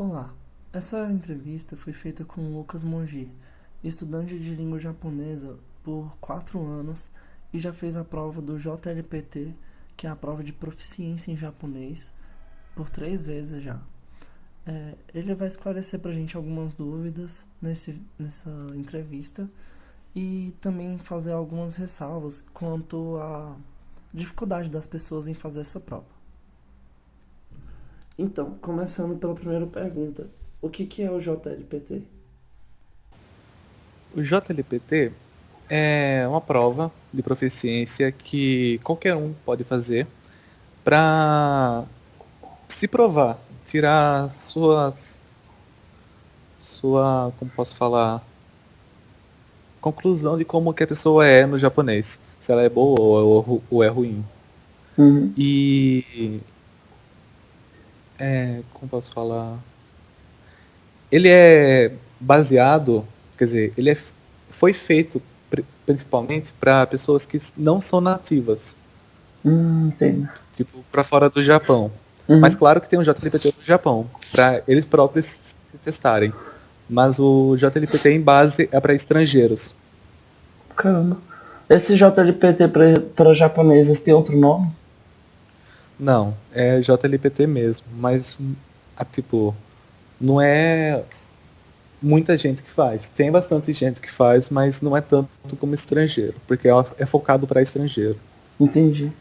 Olá, essa entrevista foi feita com Lucas Moji, estudante de língua japonesa por quatro anos e já fez a prova do JLPT, que é a prova de proficiência em japonês, por três vezes já. É, ele vai esclarecer pra gente algumas dúvidas nesse, nessa entrevista e também fazer algumas ressalvas quanto à dificuldade das pessoas em fazer essa prova. Então, começando pela primeira pergunta, o que, que é o JLPT? O JLPT é uma prova de proficiência que qualquer um pode fazer para se provar, tirar suas sua, como posso falar, conclusão de como que a pessoa é no japonês, se ela é boa ou, ou é ruim. Uhum. E é, como posso falar? Ele é baseado, quer dizer, ele é, foi feito principalmente para pessoas que não são nativas. Hum, entendo. Tipo, para fora do Japão. Uhum. Mas claro que tem um JLPT no Japão, para eles próprios se testarem. Mas o JLPT em base é para estrangeiros. Caramba. Esse JLPT para japoneses tem outro nome? Não, é JLPT mesmo, mas a, tipo, não é muita gente que faz. Tem bastante gente que faz, mas não é tanto como estrangeiro, porque é, é focado para estrangeiro. Entendi.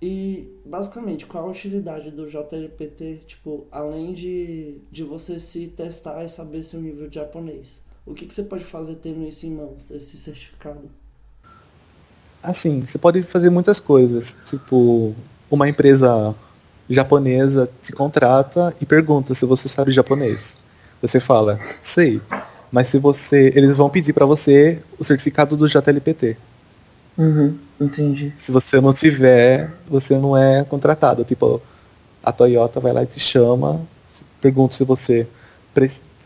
E basicamente, qual a utilidade do JLPT, tipo, além de, de você se testar e saber seu nível de japonês? O que, que você pode fazer tendo isso em mãos, esse certificado? Assim, você pode fazer muitas coisas, tipo, uma empresa japonesa te contrata e pergunta se você sabe japonês. Você fala, sei, mas se você, eles vão pedir para você o certificado do JLPT. Uhum, entendi. Se você não tiver, você não é contratado. Tipo, a Toyota vai lá e te chama, pergunta se você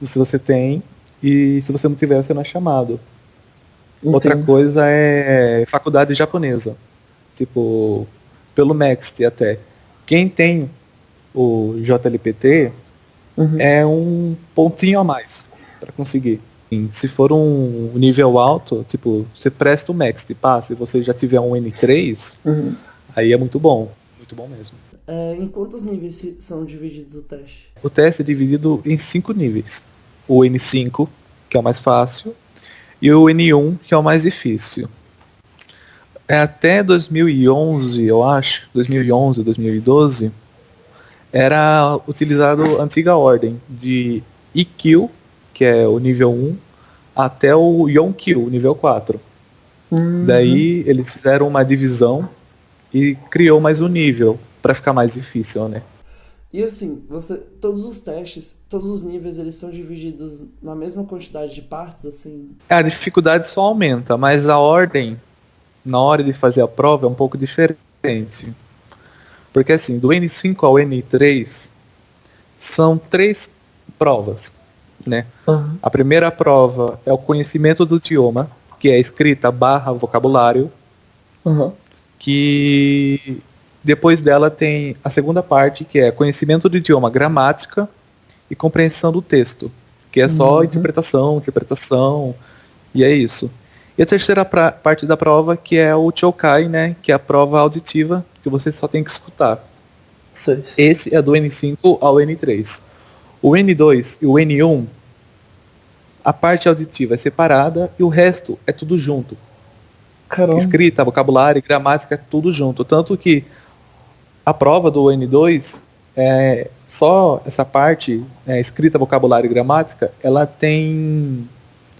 se você tem e se você não tiver, você não é chamado. Entendi. Outra coisa é faculdade japonesa. Tipo, pelo Next até. Quem tem o JLPT uhum. é um pontinho a mais para conseguir. Se for um nível alto, tipo, você presta o Next, pá, se você já tiver um N3, uhum. aí é muito bom. Muito bom mesmo. É, em quantos níveis são divididos o teste? O teste é dividido em cinco níveis. O N5, que é o mais fácil, e o N1, que é o mais difícil é até 2011, eu acho, 2011, 2012, era utilizado a antiga ordem de EQ, que é o nível 1, até o Yonq, o nível 4. Uhum. Daí eles fizeram uma divisão e criou mais um nível para ficar mais difícil, né? E assim, você, todos os testes, todos os níveis, eles são divididos na mesma quantidade de partes, assim? A dificuldade só aumenta, mas a ordem na hora de fazer a prova é um pouco diferente. Porque assim, do N5 ao N3 são três provas, né? Uhum. A primeira prova é o conhecimento do idioma, que é escrita barra vocabulário, uhum. que depois dela tem a segunda parte, que é conhecimento do idioma, gramática e compreensão do texto, que é só uhum. interpretação, interpretação, e é isso. E a terceira pra, parte da prova, que é o Chokai, né? Que é a prova auditiva, que você só tem que escutar. Sim. Esse é do N5 ao N3. O N2 e o N1, a parte auditiva é separada e o resto é tudo junto. Caramba. Escrita, vocabulário, gramática, é tudo junto. Tanto que a prova do N2, é, só essa parte, é, escrita, vocabulário e gramática, ela tem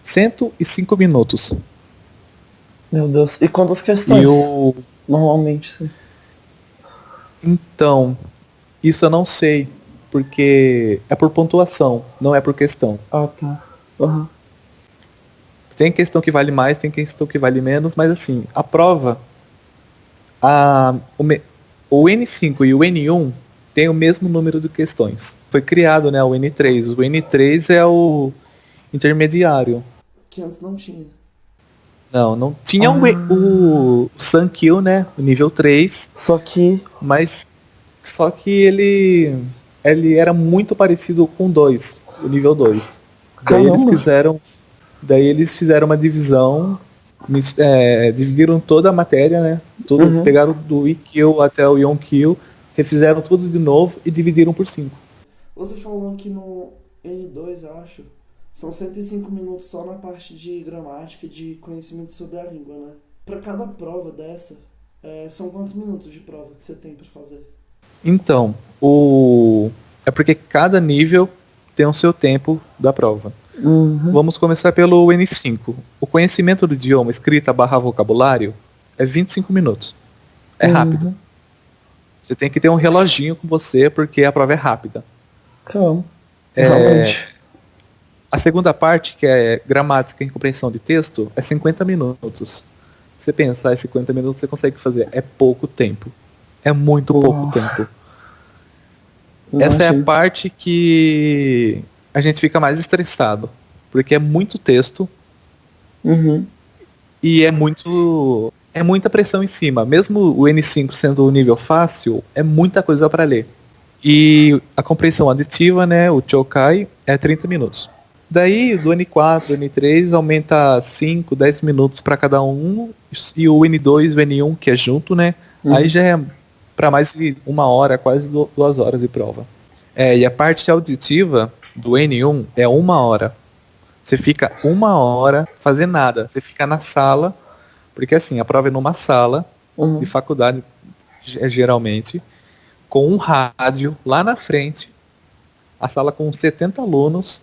105 minutos. Meu Deus. E quantas questões? E o... Normalmente, sim. Então, isso eu não sei, porque é por pontuação, não é por questão. Ah, tá. Uhum. Tem questão que vale mais, tem questão que vale menos, mas assim, a prova, a, o, o N5 e o N1 tem o mesmo número de questões. Foi criado, né, o N3. O N3 é o intermediário. Que antes não tinha. Não, não tinha ah. o, o Sankyo, né? O nível 3. Só que. Mas. Só que ele ele era muito parecido com 2, o nível 2. Daí eles fizeram. Daí eles fizeram uma divisão. É, dividiram toda a matéria, né? Tudo, uhum. Pegaram do E-Kill até o Yon-Kill, refizeram tudo de novo e dividiram por 5. Você falou que no N2, eu acho, são 105 minutos só na parte de gramática e de conhecimento sobre a língua, né? Para cada prova dessa, é, são quantos minutos de prova que você tem para fazer? Então, o é porque cada nível tem o seu tempo da prova. Uhum. Vamos começar pelo N5. O conhecimento do idioma, escrita barra vocabulário, é 25 minutos. É uhum. rápido. Você tem que ter um reloginho com você porque a prova é rápida. Então, é, a segunda parte, que é gramática e compreensão de texto, é 50 minutos. Você pensar, é 50 minutos você consegue fazer. É pouco tempo. É muito pouco tempo. Essa é a parte que a gente fica mais estressado. Porque é muito texto. Uhum. E é muito. É muita pressão em cima. Mesmo o N5 sendo o nível fácil, é muita coisa para ler. E a compreensão aditiva, né, o Chokai, é 30 minutos. Daí, do N4, N3, aumenta 5, 10 minutos para cada um. E o N2 e o N1, que é junto, né? Uhum. Aí já é para mais de uma hora, quase duas horas de prova. É, e a parte auditiva do N1 é uma hora. Você fica uma hora fazendo nada. Você fica na sala, porque assim, a prova é numa sala uhum. de faculdade, geralmente com um rádio lá na frente, a sala com 70 alunos,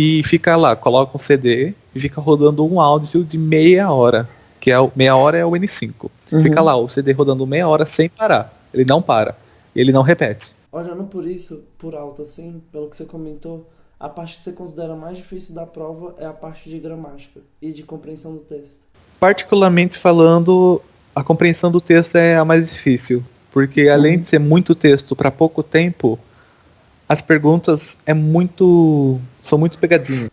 e fica lá, coloca um CD e fica rodando um áudio de meia hora, que é o, meia hora é o N5. Uhum. Fica lá o CD rodando meia hora sem parar. Ele não para. Ele não repete. Olhando por isso, por alto assim, pelo que você comentou, a parte que você considera mais difícil da prova é a parte de gramática e de compreensão do texto. Particularmente falando, a compreensão do texto é a mais difícil, porque além de ser muito texto para pouco tempo, as perguntas é muito são muito pegadinhas.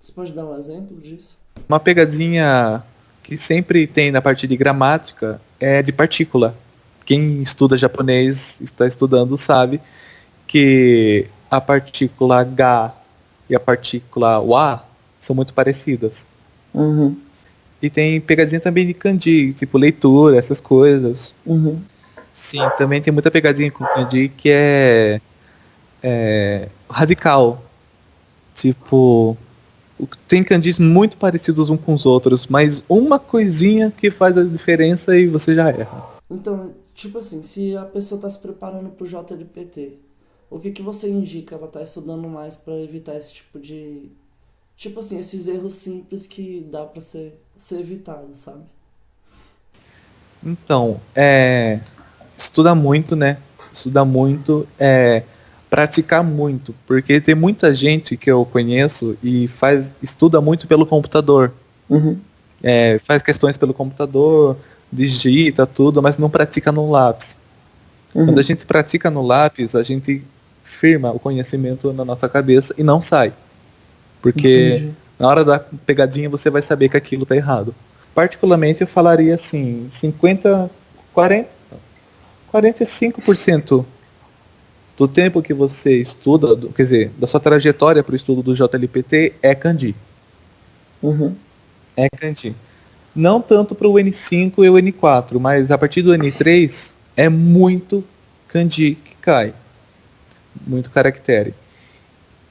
Você pode dar um exemplo disso? Uma pegadinha que sempre tem na parte de gramática é de partícula. Quem estuda japonês, está estudando, sabe que a partícula H e a partícula wa são muito parecidas. Uhum. E tem pegadinha também de kanji, tipo leitura, essas coisas. Uhum. Sim, também tem muita pegadinha com kanji que é, é radical. Tipo, tem kanjis muito parecidos uns com os outros, mas uma coisinha que faz a diferença e você já erra. Então, tipo assim, se a pessoa está se preparando para o JLPT, o que, que você indica ela tá estudando mais para evitar esse tipo de. Tipo assim, esses erros simples que dá para ser, ser evitado, sabe? Então, é estuda muito, né? Estuda muito, é, praticar muito, porque tem muita gente que eu conheço e faz estuda muito pelo computador. Uhum. É, faz questões pelo computador, digita tudo, mas não pratica no lápis. Uhum. Quando a gente pratica no lápis, a gente firma o conhecimento na nossa cabeça e não sai. Porque Entendi. na hora da pegadinha você vai saber que aquilo está errado. Particularmente eu falaria assim, 50, 40, 45% do tempo que você estuda, do, quer dizer, da sua trajetória para o estudo do JLPT é Kandi. Uhum. É Kandi. Não tanto para o N5 e o N4, mas a partir do N3 é muito Kandi que cai. Muito caractere.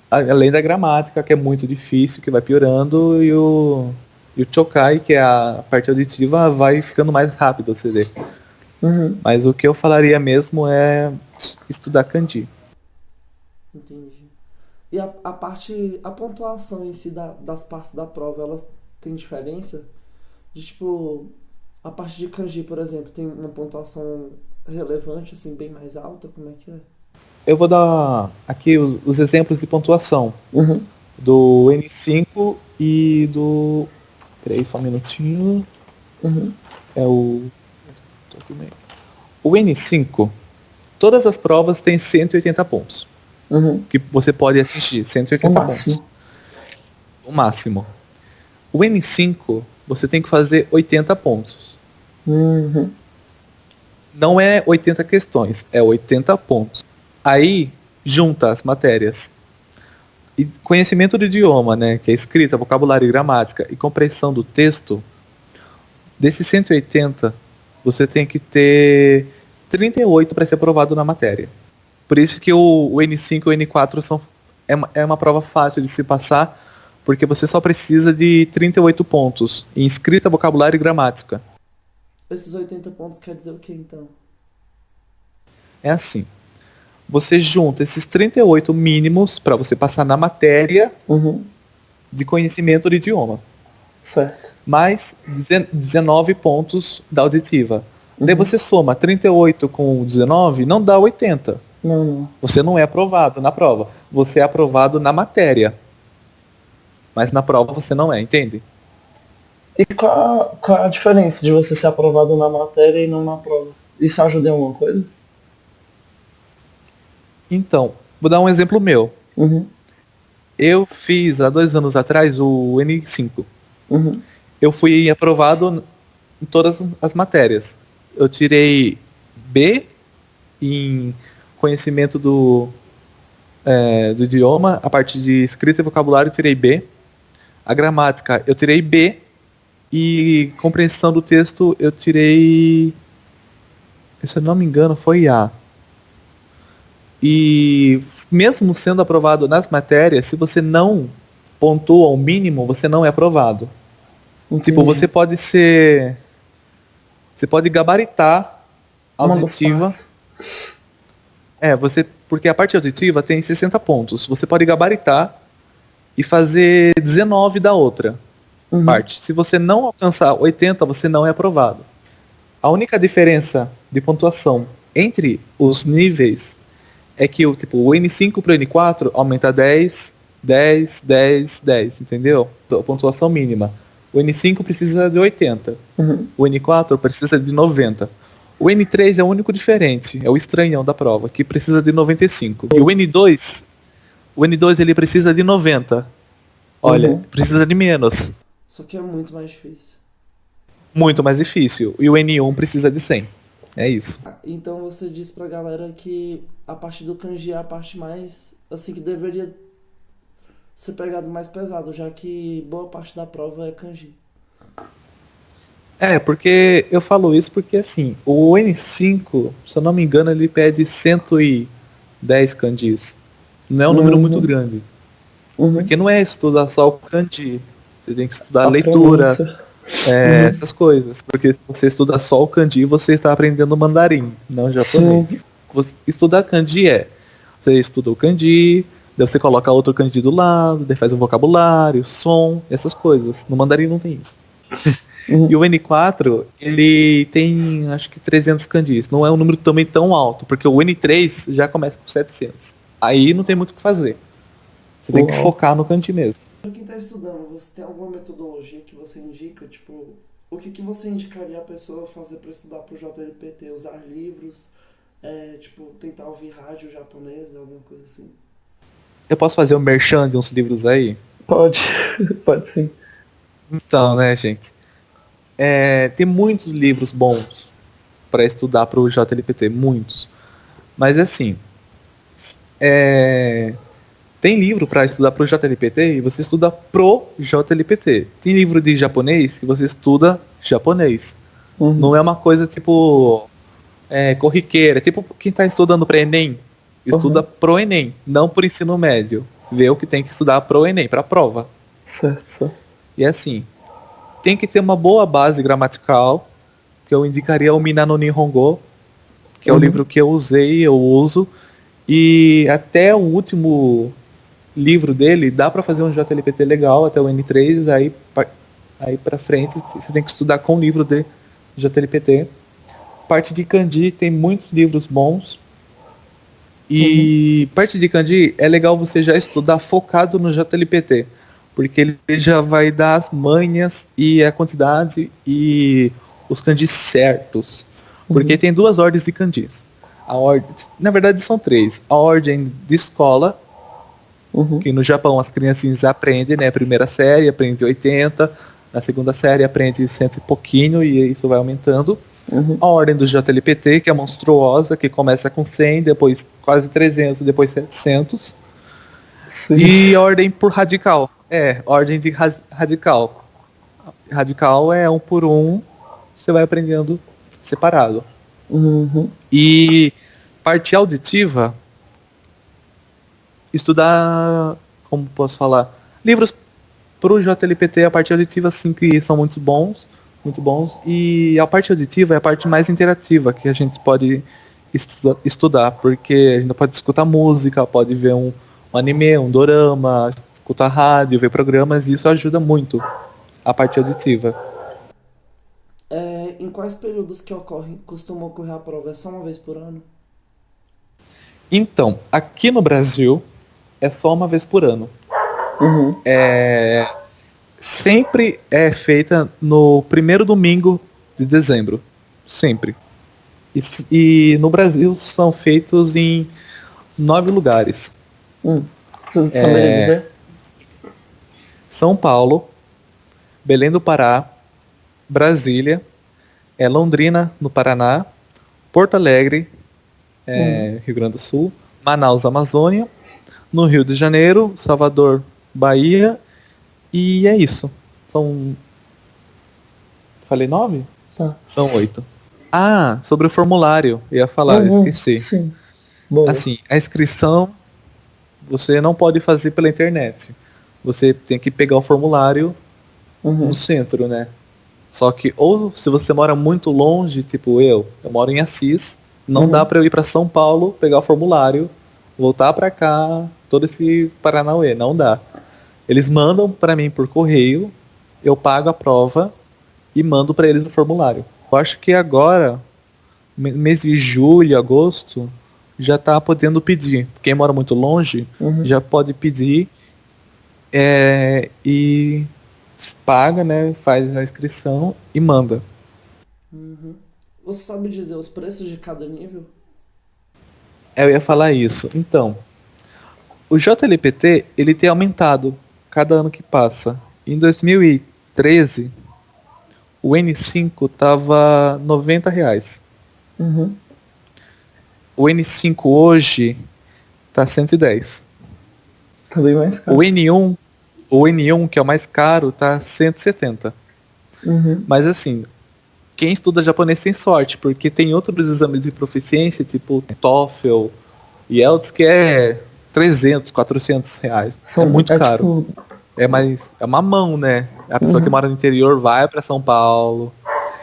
Além da gramática, que é muito difícil, que vai piorando, e o, e o Chokai, que é a parte auditiva, vai ficando mais rápido, você vê. Uhum. Mas o que eu falaria mesmo é estudar kanji. Entendi. E a, a parte, a pontuação em si da, das partes da prova, elas têm diferença? De tipo, a parte de kanji, por exemplo, tem uma pontuação relevante, assim, bem mais alta? Como é que é? Eu vou dar aqui os, os exemplos de pontuação. Uhum. Do N5 e do. Peraí, só um minutinho. Uhum. É o o N5, todas as provas têm 180 pontos. Uhum. Que você pode atingir, 180 o pontos. Máximo. O máximo. O N5, você tem que fazer 80 pontos. Uhum. Não é 80 questões, é 80 pontos. Aí, junta as matérias. E conhecimento do idioma, né, que é escrita, vocabulário e gramática, e compreensão do texto, desses 180, você tem que ter 38 para ser aprovado na matéria. Por isso que o, o N5 e o N4 são, é, uma, é uma prova fácil de se passar, porque você só precisa de 38 pontos em escrita, vocabulário e gramática. Esses 80 pontos quer dizer o que então? É assim. Você junta esses 38 mínimos para você passar na matéria Uhum. de conhecimento do idioma. Certo. Mais 19 pontos da auditiva. Daí Uhum. você soma 38 com 19, não dá 80. Não, não. Você não é aprovado na prova. Você é aprovado na matéria. Mas na prova você não é, entende? E qual, qual a diferença de você ser aprovado na matéria e não na prova? Isso ajuda em alguma coisa? Então, vou dar um exemplo meu. Uhum. Eu fiz há dois anos atrás o N5. Uhum. Eu fui aprovado em todas as matérias. Eu tirei B em conhecimento do, é, do idioma, a parte de escrita e vocabulário eu tirei B. A gramática eu tirei B. E compreensão do texto eu tirei. Se eu não me engano, foi A. E mesmo sendo aprovado nas matérias, se você não pontua o mínimo, você não é aprovado. Tipo, Entendi. você pode ser. Você pode gabaritar a auditiva. É, você. Porque a parte auditiva tem 60 pontos. Você pode gabaritar e fazer 19 da outra Uhum. parte. Se você não alcançar 80, você não é aprovado. A única diferença de pontuação entre os níveis é que o tipo o N5 para o N4 aumenta 10, 10, 10, 10, entendeu? A pontuação mínima. O N5 precisa de 80. Uhum. O N4 precisa de 90. O N3 é o único diferente, é o estranhão da prova, que precisa de 95. E o N2, o N2 ele precisa de 90. Olha, Uhum. precisa de menos. Só que é muito mais difícil. Muito mais difícil. E o N1 precisa de 100. É isso. Ah, Então você diz pra galera que a parte do kanji é a parte mais, assim, que deveria ser pegado mais pesado, já que boa parte da prova é kanji. É, porque eu falo isso porque assim, o N5, se eu não me engano, ele pede 110 kanjis. Não é um número Uhum. muito grande. Uhum. Porque não é estudar só o kanji. Você tem que estudar a leitura, é, Uhum. essas coisas. Porque se você estuda só o kanji, você está aprendendo mandarim, não japonês. Você, estudar kanji é, você estuda o kanji, daí você coloca outro kanji do lado, daí faz o vocabulário, som, essas coisas. No mandarim não tem isso. Uhum. E o N4, ele tem acho que 300 kanjis. Não é um número também tão alto, porque o N3 já começa com 700. Aí não tem muito o que fazer. Você tem que focar no kanji mesmo. Pra quem tá estudando, você tem alguma metodologia que você indica? Tipo, o que, que você indicaria a pessoa fazer pra estudar pro JLPT? Usar livros, é, tipo, tentar ouvir rádio japonesa, alguma coisa assim? Eu posso fazer um merchan de uns livros aí? Pode, pode sim. Então, né, gente? É, tem muitos livros bons para estudar para o JLPT, muitos. Mas assim, é, tem livro para estudar para o JLPT e você estuda pro JLPT. Tem livro de japonês que você estuda japonês. Uhum. Não é uma coisa tipo é, corriqueira. É tipo quem está estudando para Enem, estuda pro Enem, não por ensino médio. Vê o que tem que estudar pro Enem, para prova. Certo, certo. E assim, tem que ter uma boa base gramatical, que eu indicaria o Minano Nihongo, que é o Uhum. livro que eu usei, eu uso, e até o último livro dele dá para fazer um JLPT legal até o N3, aí aí para frente você tem que estudar com o livro de JLPT. Parte de kanji tem muitos livros bons. E parte de kanji é legal você já estudar focado no JLPT, porque ele já vai dar as manhas e a quantidade e os kanjis certos. Porque Uhum. tem duas ordens de kanjis. A ordem, na verdade são três. A ordem de escola, Uhum. que no Japão as criancinhas aprendem, né? A primeira série aprende 80, na segunda série aprende cento e pouquinho e isso vai aumentando. Uhum. A ordem do JLPT, que é monstruosa, que começa com 100, depois quase 300, depois 700. Sim. E a ordem por radical. É, ordem de radical. Radical é um por um, você vai aprendendo separado. Uhum. E parte auditiva, estudar, como posso falar, livros para o JLPT, a parte auditiva, sim, que são muito bons, muito bons. E a parte auditiva é a parte mais interativa que a gente pode estu estudar, porque a gente pode escutar música, pode ver um, um anime, um dorama, escutar rádio, ver programas, e isso ajuda muito a parte auditiva. É, em quais períodos que ocorre, costuma ocorrer a prova? É só uma vez por ano? Então, aqui no Brasil é só uma vez por ano. Uhum. É, sempre é feita no primeiro domingo de dezembro. Sempre. E, e no Brasil são feitos em nove lugares. Hum. É, dizer? São Paulo, Belém do Pará, Brasília, é Londrina, no Paraná, Porto Alegre, é, hum. Rio Grande do Sul, Manaus, Amazônia, no Rio de Janeiro, Salvador, Bahia, e é isso. São. Falei nove? Tá. São oito. Ah, sobre o formulário, ia falar, uhum, esqueci. Sim. Boa. Assim, a inscrição você não pode fazer pela internet. Você tem que pegar o formulário uhum. no centro, né? Só que ou se você mora muito longe, tipo eu, eu moro em Assis, não uhum. dá para eu ir para São Paulo, pegar o formulário, voltar para cá, todo esse Paranauê, não dá. Eles mandam para mim por correio, eu pago a prova e mando para eles o formulário. Eu acho que agora, mês de julho, agosto, já tá podendo pedir. Quem mora muito longe uhum. já pode pedir é, e paga, né? Faz a inscrição e manda. Uhum. Você sabe dizer os preços de cada nível? Eu ia falar isso. Então, o JLPT ele tem aumentado cada ano que passa. Em 2013, o N5 tava 90 reais. Uhum. O N5 hoje tá 110. Tá bem mais caro. O N1, o N1 que é o mais caro, tá 170. Uhum. Mas assim, quem estuda japonês tem sorte, porque tem outros exames de proficiência, tipo TOEFL e ELTS, que é 300, 400 reais. São, é muito é caro. Tipo... É mais é uma mão, né? A pessoa uhum. que mora no interior vai para São Paulo.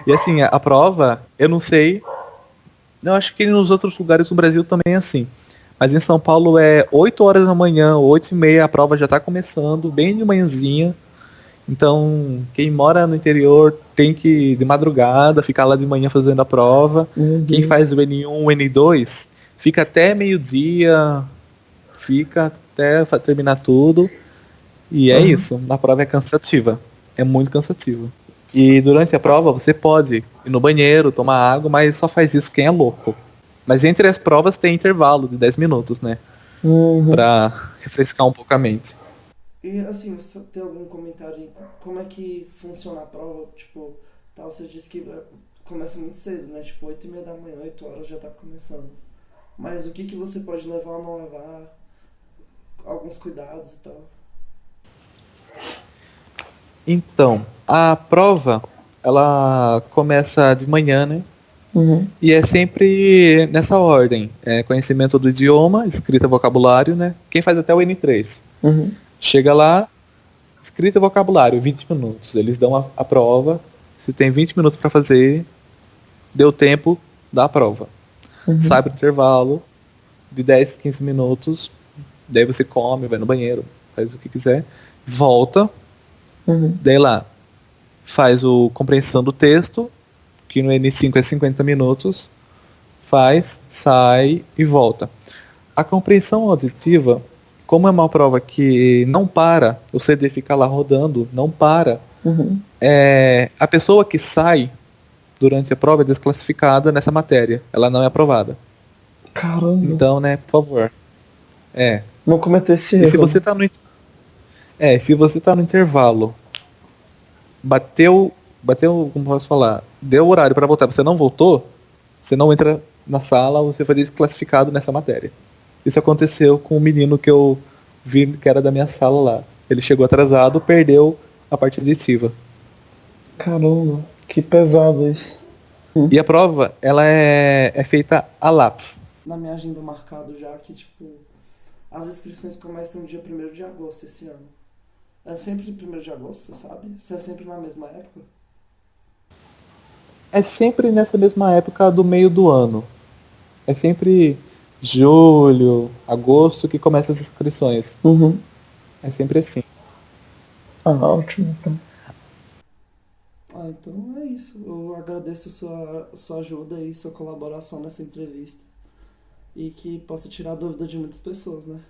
E assim, a, a, prova, eu não sei. Eu acho que nos outros lugares do Brasil também é assim. Mas em São Paulo é 8 horas da manhã, 8 e meia, a prova já está começando, bem de manhãzinha. Então, quem mora no interior tem que, de madrugada, ficar lá de manhã fazendo a prova. Uhum. Quem faz o N1, o N2, fica até meio-dia, fica até terminar tudo. E é uhum. isso. A prova é cansativa. É muito cansativa. E durante a prova você pode ir no banheiro, tomar água, mas só faz isso quem é louco. Mas entre as provas tem intervalo de 10 minutos, né? Uhum. Pra refrescar um pouco a mente. E assim, você tem algum comentário como é que funciona a prova? Tipo, tá, você disse que é, começa muito cedo, né? Tipo, 8 e meia da manhã, 8 horas já tá começando. Mas o que, que você pode levar ou não levar? Alguns cuidados e tal. Então, a prova, ela começa de manhã, né? Uhum. E é sempre nessa ordem. É conhecimento do idioma, escrita vocabulário, né? Quem faz até o N3. Uhum. Chega lá, escrita vocabulário, 20 minutos. Eles dão a, a prova. Se tem 20 minutos para fazer, deu tempo, dá a prova. Uhum. Sai pro intervalo de 10, 15 minutos. Daí você come, vai no banheiro, faz o que quiser. Volta. Uhum. Daí lá, faz o compreensão do texto, que no N5 é 50 minutos. Faz, sai e volta. A compreensão auditiva como é uma prova que não para, o CD fica lá rodando, não para, uhum. é, a pessoa que sai durante a prova é desclassificada nessa matéria. Ela não é aprovada. Caramba. Então, né, por favor. É. Não cometer esse erro. E se você tá no É, se você tá no intervalo, bateu, bateu, como posso falar, deu o horário para voltar, você não voltou, você não entra na sala, você foi desclassificado nessa matéria. Isso aconteceu com o menino que eu vi que era da minha sala lá. Ele chegou atrasado, perdeu a parte aditiva. Caramba, que pesado isso. E a prova, ela é, é feita a lápis. Na minha agenda marcado já que, tipo, as inscrições começam dia 1 de agosto esse ano. É sempre 1 de agosto, você sabe? Você é sempre na mesma época? É sempre nessa mesma época do meio do ano. É sempre julho, agosto que começa as inscrições. Uhum. É sempre assim. Ah, ótimo, então. Ah, então é isso. Eu agradeço sua, sua ajuda e sua colaboração nessa entrevista. E que possa tirar a dúvida de muitas pessoas, né?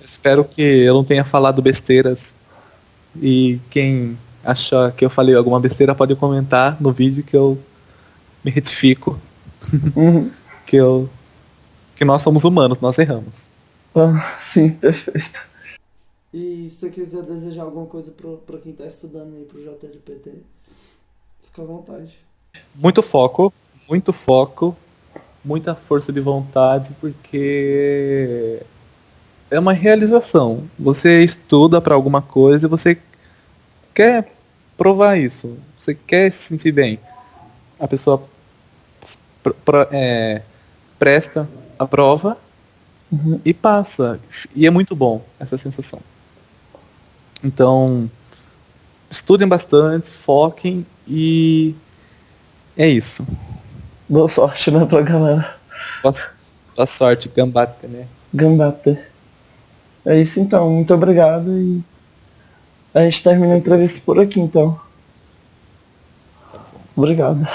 Espero que eu não tenha falado besteiras. E quem achar que eu falei alguma besteira pode comentar no vídeo que eu me retifico. Uhum. que eu que nós somos humanos, nós erramos. Ah, sim, perfeito. E se você quiser desejar alguma coisa para quem está estudando aí pro JLPT, fica à vontade. Muito foco, muito foco, muita força de vontade, porque é uma realização. Você estuda para alguma coisa e você quer provar isso. Você quer se sentir bem. A pessoa é, presta a prova uhum. e passa. E é muito bom essa sensação. Então, estudem bastante, foquem e é isso. Boa sorte, né, pra galera. Boa, boa sorte, gambate, né? Gambate. É isso então, muito obrigado e a gente termina a entrevista por aqui então. Obrigado.